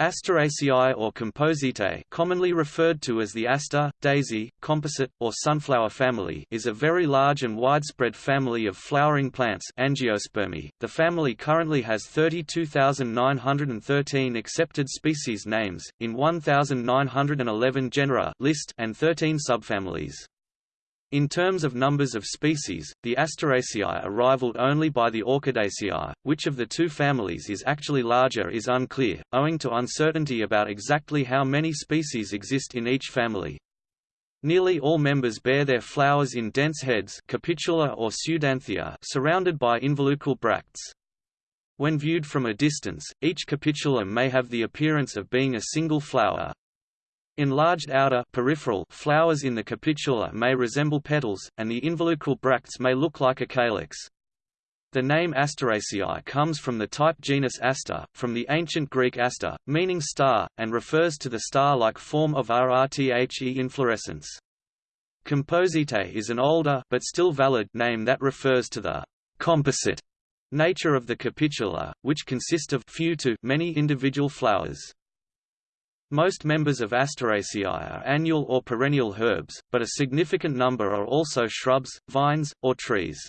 Asteraceae or Compositae commonly referred to as the aster, daisy, composite, or sunflower family is a very large and widespread family of flowering plants angiospermae. .The family currently has 32,913 accepted species names, in 1,911 genera list and 13 subfamilies. In terms of numbers of species, the Asteraceae are rivaled only by the Orchidaceae. Which of the two families is actually larger is unclear, owing to uncertainty about exactly how many species exist in each family. Nearly all members bear their flowers in dense heads capitula or pseudanthia surrounded by involucral bracts. When viewed from a distance, each capitula may have the appearance of being a single flower, Enlarged outer peripheral flowers in the capitula may resemble petals, and the involucral bracts may look like a calyx. The name Asteraceae comes from the type genus Aster, from the ancient Greek aster, meaning star, and refers to the star-like form of RRTHE inflorescence. Compositae is an older but still valid name that refers to the composite nature of the capitula, which consist of few to many individual flowers. Most members of Asteraceae are annual or perennial herbs, but a significant number are also shrubs, vines, or trees.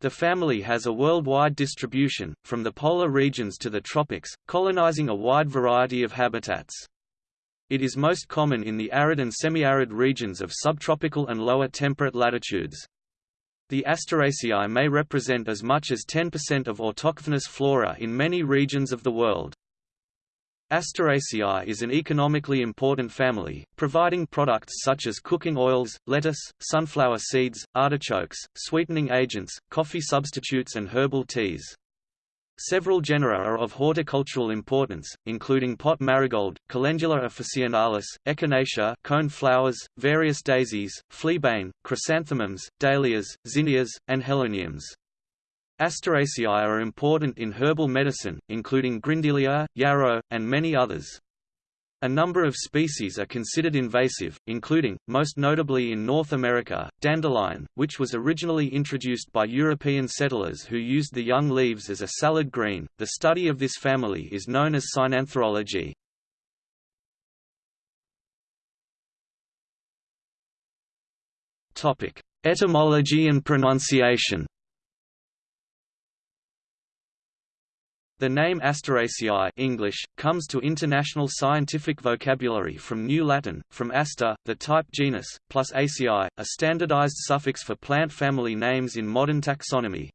The family has a worldwide distribution, from the polar regions to the tropics, colonizing a wide variety of habitats. It is most common in the arid and semi-arid regions of subtropical and lower temperate latitudes. The Asteraceae may represent as much as 10% of autochthonous flora in many regions of the world. Asteraceae is an economically important family, providing products such as cooking oils, lettuce, sunflower seeds, artichokes, sweetening agents, coffee substitutes and herbal teas. Several genera are of horticultural importance, including pot marigold, Calendula officinalis, echinacea cone flowers, various daisies, fleabane, chrysanthemums, dahlias, zinnias, and heleniums. Asteraceae are important in herbal medicine, including Grindelia, yarrow, and many others. A number of species are considered invasive, including, most notably in North America, dandelion, which was originally introduced by European settlers who used the young leaves as a salad green. The study of this family is known as synantherology. Topic: Etymology and pronunciation. The name Asteraceae English, comes to international scientific vocabulary from New Latin, from aster, the type genus, plus aceae, a standardized suffix for plant family names in modern taxonomy.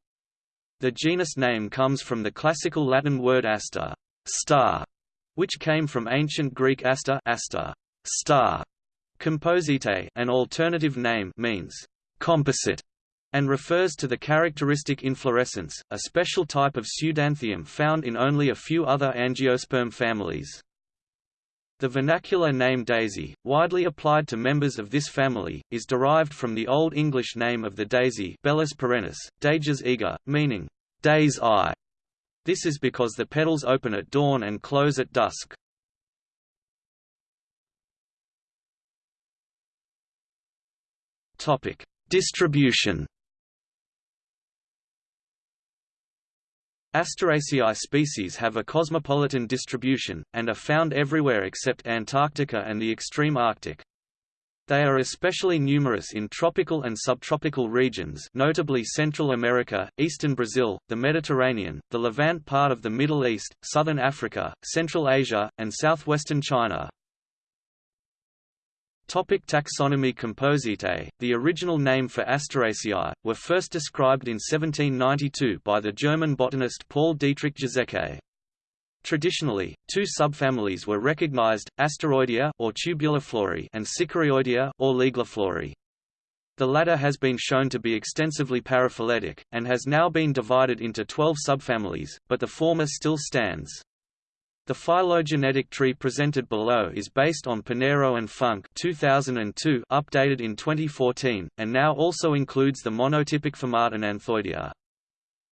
The genus name comes from the classical Latin word aster star", which came from ancient Greek aster, aster star". Compositae an alternative name means composite and refers to the characteristic inflorescence, a special type of pseudanthium found in only a few other angiosperm families. The vernacular name daisy, widely applied to members of this family, is derived from the Old English name of the daisy Bellis perennis, Dages eager, meaning, day's eye. This is because the petals open at dawn and close at dusk. Distribution Asteraceae species have a cosmopolitan distribution, and are found everywhere except Antarctica and the extreme Arctic. They are especially numerous in tropical and subtropical regions notably Central America, eastern Brazil, the Mediterranean, the Levant part of the Middle East, southern Africa, Central Asia, and southwestern China. Topic taxonomy Compositae, the original name for Asteraceae, were first described in 1792 by the German botanist Paul Dietrich Giesecke. Traditionally, two subfamilies were recognized, Asteroidea or Tubuliflorae and Cichorioideae or Liguliflorae. The latter has been shown to be extensively paraphyletic, and has now been divided into 12 subfamilies, but the former still stands. The phylogenetic tree presented below is based on Panero and Funk 2002 updated in 2014, and now also includes the monotypic Famatinanthoideae.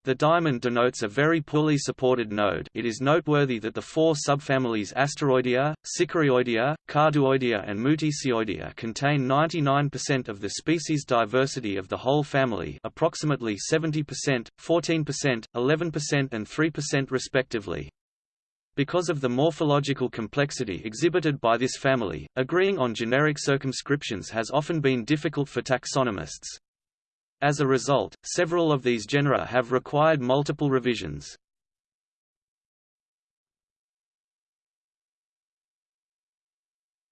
The diamond denotes a very poorly supported node it is noteworthy that the four subfamilies Asteroidea, Cichorioideae, Carduoidea and Mutisioidea contain 99% of the species diversity of the whole family approximately 70%, 14%, 11% and 3% respectively. Because of the morphological complexity exhibited by this family, agreeing on generic circumscriptions has often been difficult for taxonomists. As a result, several of these genera have required multiple revisions.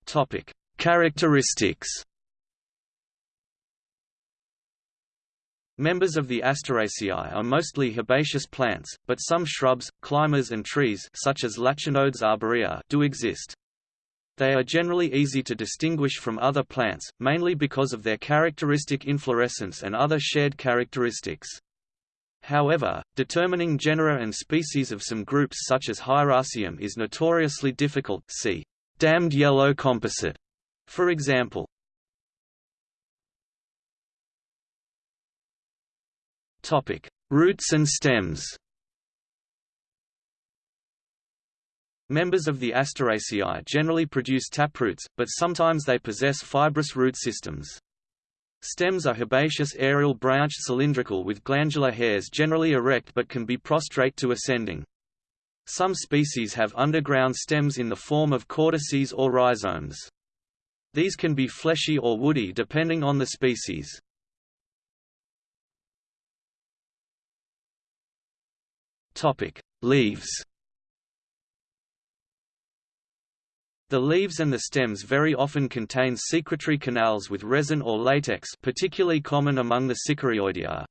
Topic: Characteristics. Members of the Asteraceae are mostly herbaceous plants, but some shrubs, climbers and trees such as Lachanodes arborea do exist. They are generally easy to distinguish from other plants, mainly because of their characteristic inflorescence and other shared characteristics. However, determining genera and species of some groups such as Hieracium is notoriously difficult see damned yellow composite, for example. Topic: Roots and stems. Members of the Asteraceae generally produce taproots, but sometimes they possess fibrous root systems. Stems are herbaceous aerial branched cylindrical with glandular hairs generally erect but can be prostrate to ascending. Some species have underground stems in the form of caudices or rhizomes. These can be fleshy or woody depending on the species. Topic: Leaves. The leaves and the stems very often contain secretory canals with resin or latex particularly common among the Cichorioideae.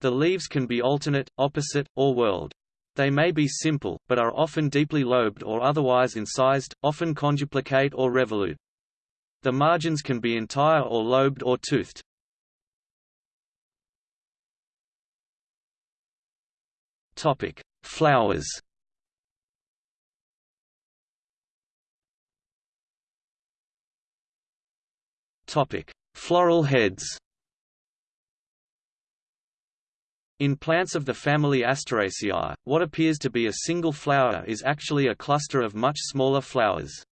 The leaves can be alternate, opposite, or whorled. They may be simple, but are often deeply lobed or otherwise incised, often conduplicate or revolute. The margins can be entire or lobed or toothed. Topic: Flowers. Topic: Floral heads. In plants of the family Asteraceae, what appears to be a single flower is actually a cluster of much smaller flowers.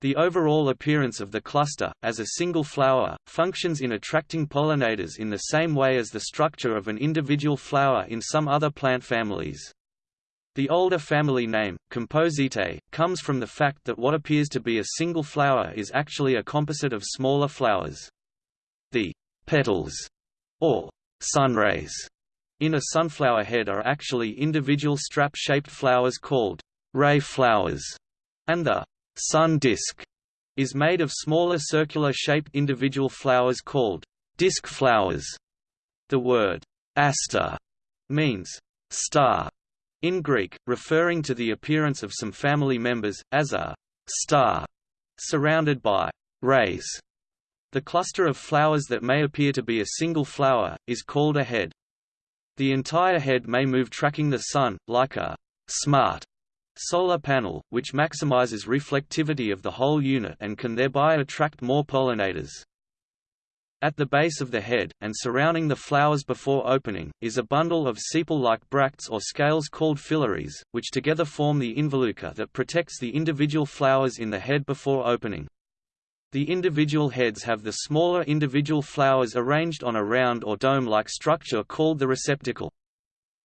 The overall appearance of the cluster, as a single flower, functions in attracting pollinators in the same way as the structure of an individual flower in some other plant families. The older family name, Compositae, comes from the fact that what appears to be a single flower is actually a composite of smaller flowers. The petals, or sunrays, in a sunflower head are actually individual strap-shaped flowers called ray flowers, and the sun disk is made of smaller circular-shaped individual flowers called disk flowers. The word aster means star in Greek, referring to the appearance of some family members, as a star surrounded by rays. The cluster of flowers that may appear to be a single flower, is called a head. The entire head may move tracking the Sun, like a smart solar panel, which maximizes reflectivity of the whole unit and can thereby attract more pollinators. At the base of the head, and surrounding the flowers before opening, is a bundle of sepal-like bracts or scales called phyllaries, which together form the involucre that protects the individual flowers in the head before opening. The individual heads have the smaller individual flowers arranged on a round or dome-like structure called the receptacle.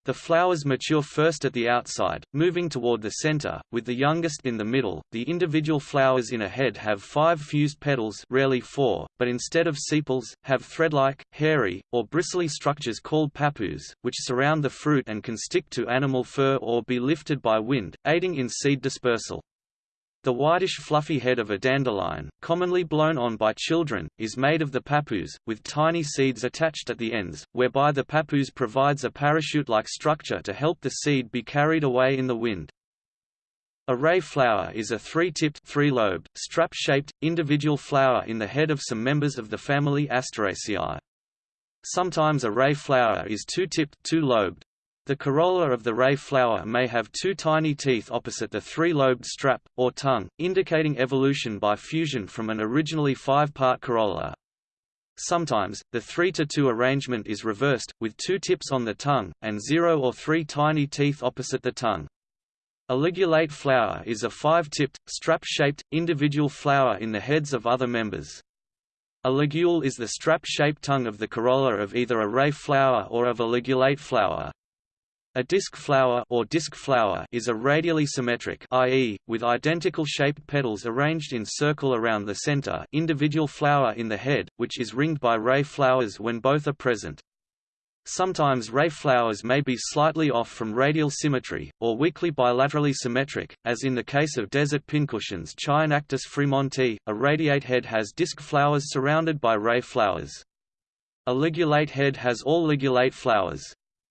The flowers mature first at the outside, moving toward the center, with the youngest in the middle. The individual flowers in a head have five fused petals, rarely four, but instead of sepals, have thread-like, hairy, or bristly structures called pappus, which surround the fruit and can stick to animal fur or be lifted by wind, aiding in seed dispersal. The whitish fluffy head of a dandelion, commonly blown on by children, is made of the pappus, with tiny seeds attached at the ends, whereby the pappus provides a parachute-like structure to help the seed be carried away in the wind. A ray flower is a three-tipped, three-lobed, strap-shaped, individual flower in the head of some members of the family Asteraceae. Sometimes a ray flower is two-tipped, two-lobed, the corolla of the ray flower may have two tiny teeth opposite the three-lobed strap, or tongue, indicating evolution by fusion from an originally five-part corolla. Sometimes, the 3 to 2 arrangement is reversed, with two tips on the tongue, and zero or three tiny teeth opposite the tongue. A ligulate flower is a five-tipped, strap-shaped, individual flower in the heads of other members. A ligule is the strap-shaped tongue of the corolla of either a ray flower or of a ligulate flower. A disc flower or disc flower is a radially symmetric i.e., with identical shaped petals arranged in circle around the center individual flower in the head, which is ringed by ray flowers when both are present. Sometimes ray flowers may be slightly off from radial symmetry, or weakly bilaterally symmetric, as in the case of desert pincushions Chaenactis fremontii, a radiate head has disc flowers surrounded by ray flowers. A ligulate head has all ligulate flowers.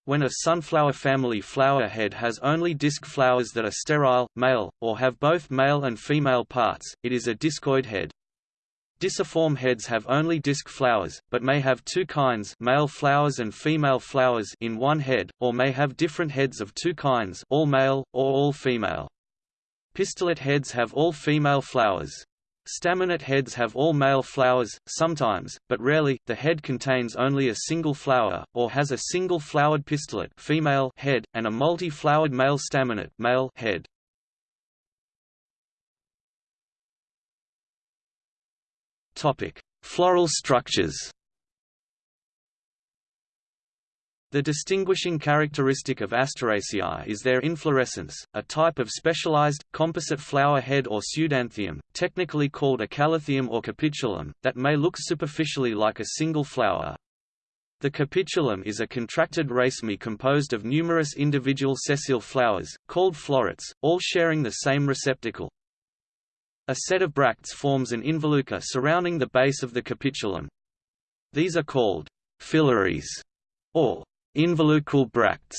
When a sunflower family flower head has only disc flowers that are sterile, male, or have both male and female parts, it is a discoid head. Disciform heads have only disc flowers, but may have two kinds male flowers and female flowers in one head, or may have different heads of two kinds all male, or all female. Pistillate heads have all female flowers. Staminate heads have all male flowers, sometimes, but rarely, the head contains only a single flower, or has a single flowered pistillate female head, and a multi-flowered male staminate male head. Floral structures The distinguishing characteristic of Asteraceae is their inflorescence, a type of specialized, composite flower head or pseudanthium, technically called a callithium or capitulum, that may look superficially like a single flower. The capitulum is a contracted raceme composed of numerous individual sessile flowers, called florets, all sharing the same receptacle. A set of bracts forms an involucre surrounding the base of the capitulum. These are called phyllaries, or Involucral bracts.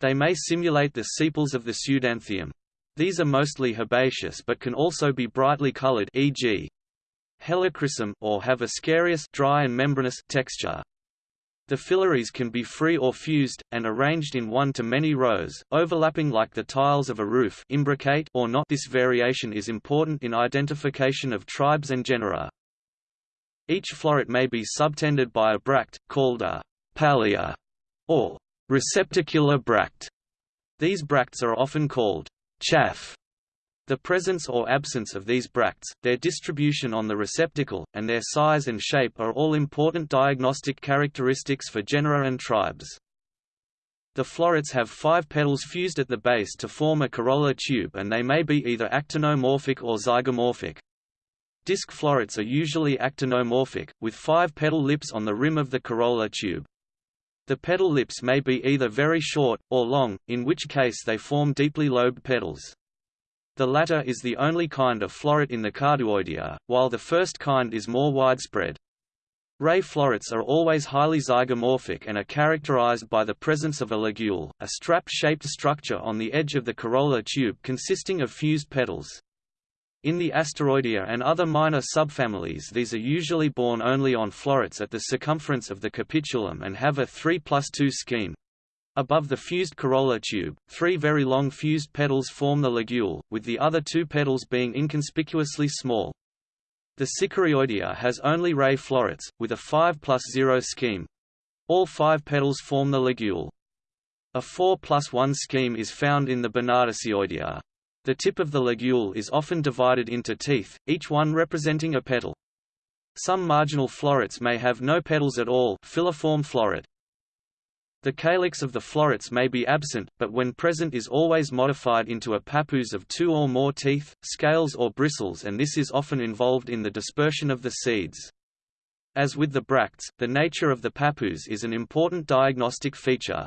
They may simulate the sepals of the pseudanthium. These are mostly herbaceous but can also be brightly colored e.g. helichrysum or have a scarious dry and membranous texture. The phyllaries can be free or fused, and arranged in one to many rows, overlapping like the tiles of a roof imbricate or not this variation is important in identification of tribes and genera. Each floret may be subtended by a bract, called a palea, or receptacular bract. These bracts are often called chaff. The presence or absence of these bracts, their distribution on the receptacle, and their size and shape are all important diagnostic characteristics for genera and tribes. The florets have five petals fused at the base to form a corolla tube and they may be either actinomorphic or zygomorphic. Disc florets are usually actinomorphic, with five petal lips on the rim of the corolla tube. The petal lips may be either very short, or long, in which case they form deeply lobed petals. The latter is the only kind of floret in the Carduoidea, while the first kind is more widespread. Ray florets are always highly zygomorphic and are characterized by the presence of a ligule, a strap-shaped structure on the edge of the corolla tube consisting of fused petals. In the Asteroidea and other minor subfamilies these are usually borne only on florets at the circumference of the capitulum and have a 3 plus 2 scheme. Above the fused corolla tube, three very long fused petals form the ligule, with the other two petals being inconspicuously small. The Cichorioideae has only ray florets, with a 5 plus 0 scheme. All five petals form the ligule. A 4 plus 1 scheme is found in the Barnadesioideae. The tip of the ligule is often divided into teeth, each one representing a petal. Some marginal florets may have no petals at all filiform floret. The calyx of the florets may be absent, but when present is always modified into a pappus of two or more teeth, scales or bristles and this is often involved in the dispersion of the seeds. As with the bracts, the nature of the pappus is an important diagnostic feature.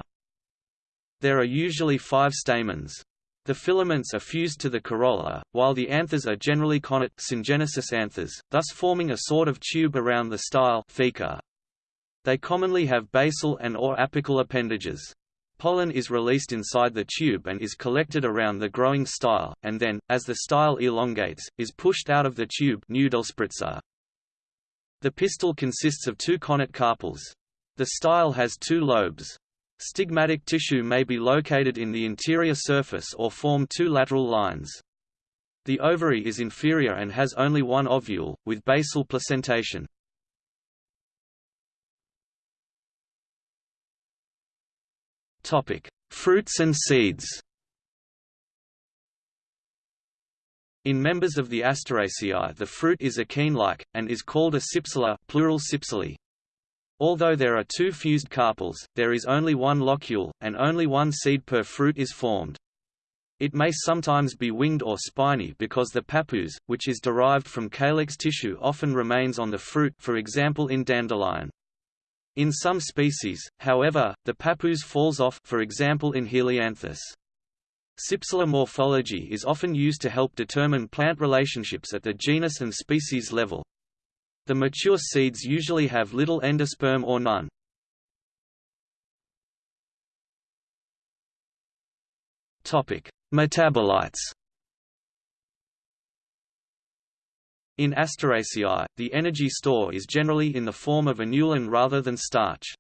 There are usually five stamens. The filaments are fused to the corolla, while the anthers are generally connate syngenesious anthers, thus forming a sort of tube around the style theca. They commonly have basal and or apical appendages. Pollen is released inside the tube and is collected around the growing style, and then, as the style elongates, is pushed out of the tube The pistil consists of two connate carpels. The style has two lobes. Stigmatic tissue may be located in the interior surface or form two lateral lines. The ovary is inferior and has only one ovule, with basal placentation. Fruits and seeds In members of the Asteraceae the fruit is achene-like, and is called a cypsela plural cypselae. Although there are two fused carpels, there is only one locule, and only one seed per fruit is formed. It may sometimes be winged or spiny because the pappus, which is derived from calyx tissue often remains on the fruit for example in dandelion. In some species, however, the pappus falls off for example in Helianthus. Cypsellar morphology is often used to help determine plant relationships at the genus and species level. The mature seeds usually have little endosperm or none. Topic: Metabolites In Asteraceae, the energy store is generally in the form of inulin rather than starch.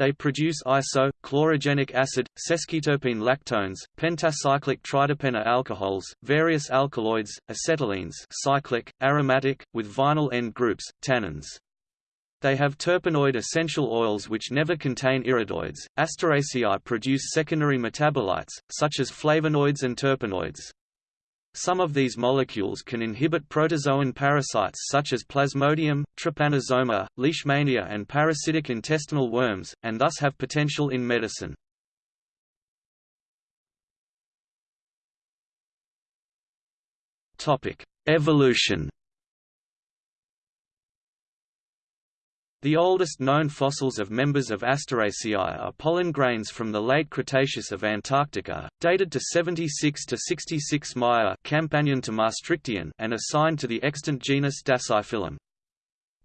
They produce iso, chlorogenic acid, sesquiterpene lactones, pentacyclic triterpene alcohols, various alkaloids, acetylenes cyclic, aromatic, with vinyl end groups, tannins. They have terpenoid essential oils which never contain iridoids. Asteraceae produce secondary metabolites, such as flavonoids and terpenoids. Some of these molecules can inhibit protozoan parasites such as Plasmodium, Trypanosoma, Leishmania and parasitic intestinal worms, and thus have potential in medicine. Evolution The oldest known fossils of members of Asteraceae are pollen grains from the late Cretaceous of Antarctica, dated to 76 to 66 Maya Campanian to Maastrichtian and assigned to the extant genus Dasyphyllum.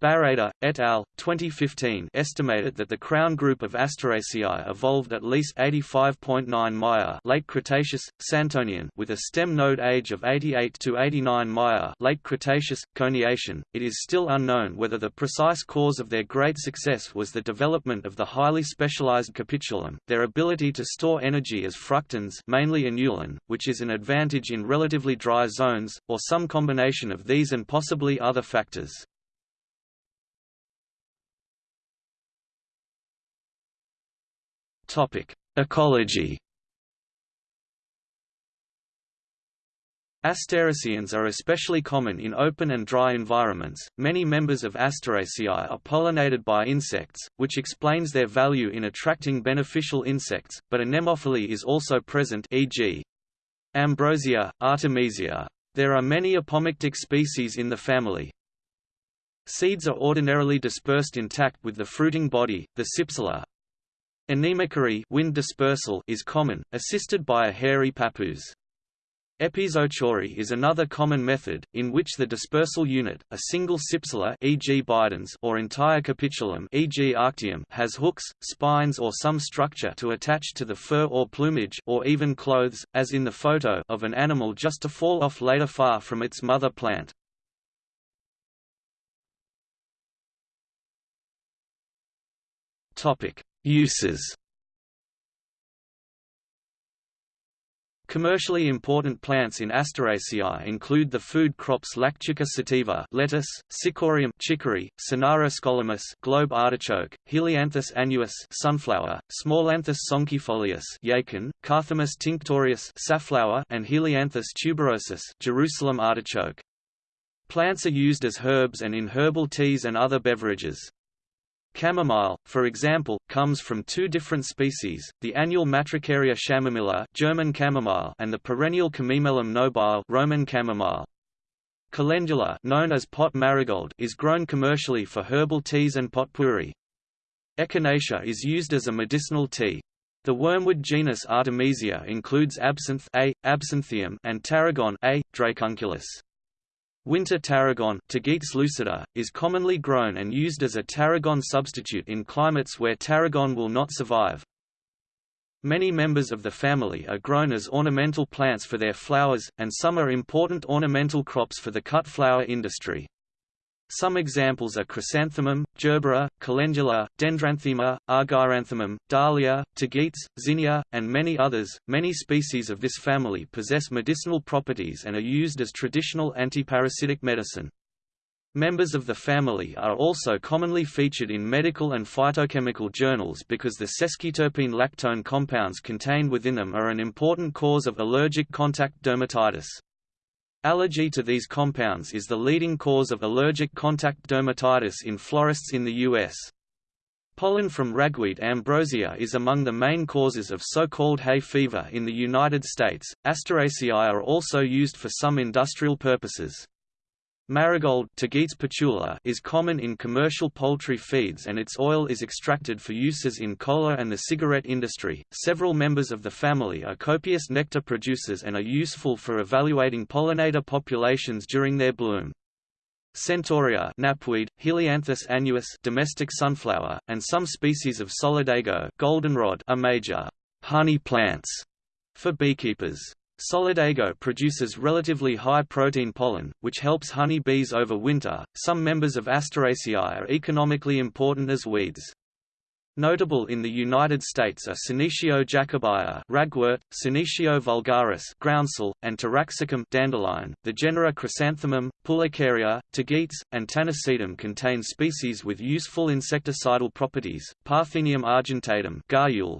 Barreda, et al., 2015 estimated that the crown group of Asteraceae evolved at least 85.9 Maya late Cretaceous, Santonian with a stem node age of 88 to 89 Maya late Cretaceous, Coniacian. It is still unknown whether the precise cause of their great success was the development of the highly specialized capitulum, their ability to store energy as fructans mainly inulin, which is an advantage in relatively dry zones, or some combination of these and possibly other factors. Ecology. Asteraceans are especially common in open and dry environments. Many members of Asteraceae are pollinated by insects, which explains their value in attracting beneficial insects, but anemophily is also present e.g. Ambrosia, Artemisia. There are many apomictic species in the family. Seeds are ordinarily dispersed intact with the fruiting body, the cypsela, Anemochory wind dispersal is common, assisted by a hairy pappus. Epizoochory is another common method, in which the dispersal unit, a single cypsela e.g. bidens or entire capitulum e.g. arctium has hooks, spines or some structure to attach to the fur or plumage or even clothes, as in the photo of an animal just to fall off later far from its mother plant. Uses Commercially important plants in Asteraceae include the food crops Lactuca sativa lettuce, Cichorium chicory, Cynara scolymus globe artichoke, Helianthus annuus sunflower, Smallanthus sonchifolius yacon, Carthamus tinctorius safflower and Helianthus tuberosus Jerusalem artichoke. Plants are used as herbs and in herbal teas and other beverages. Chamomile, for example, comes from two different species, the annual Matricaria chamomilla German chamomile and the perennial Chamaemelum nobile Roman chamomile. Calendula known as pot marigold is grown commercially for herbal teas and potpourri. Echinacea is used as a medicinal tea. The wormwood genus Artemisia includes absinthe A, absinthium and tarragon A, dracunculus. Winter tarragon lucida, is commonly grown and used as a tarragon substitute in climates where tarragon will not survive. Many members of the family are grown as ornamental plants for their flowers, and some are important ornamental crops for the cut flower industry. Some examples are chrysanthemum, gerbera, calendula, dendranthema, argyranthemum, dahlia, tagetes, zinnia, and many others. Many species of this family possess medicinal properties and are used as traditional antiparasitic medicine. Members of the family are also commonly featured in medical and phytochemical journals because the sesquiterpene lactone compounds contained within them are an important cause of allergic contact dermatitis. Allergy to these compounds is the leading cause of allergic contact dermatitis in florists in the U.S. Pollen from ragweed ambrosia is among the main causes of so-called hay fever in the United States. Asteraceae are also used for some industrial purposes. Marigold patula is common in commercial poultry feeds and its oil is extracted for uses in cola and the cigarette industry. Several members of the family are copious nectar producers and are useful for evaluating pollinator populations during their bloom. Centaurea knapweed, Helianthus annuus domestic sunflower, and some species of solidago goldenrod are major honey plants for beekeepers. Solidago produces relatively high protein pollen, which helps honey bees over winter. Some members of Asteraceae are economically important as weeds. Notable in the United States are Senecio jacobaea ragwort, Senecio vulgaris groundsel, and Taraxacum dandelion. The genera Chrysanthemum, Pulicaria, Tagetes, and Tanacetum contain species with useful insecticidal properties. Parthenium argentatum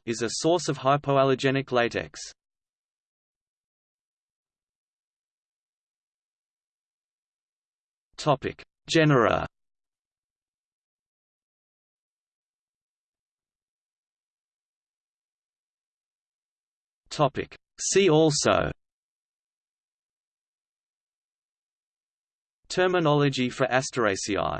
is a source of hypoallergenic latex. Topic: Genera. Topic: See also. Terminology for Asteraceae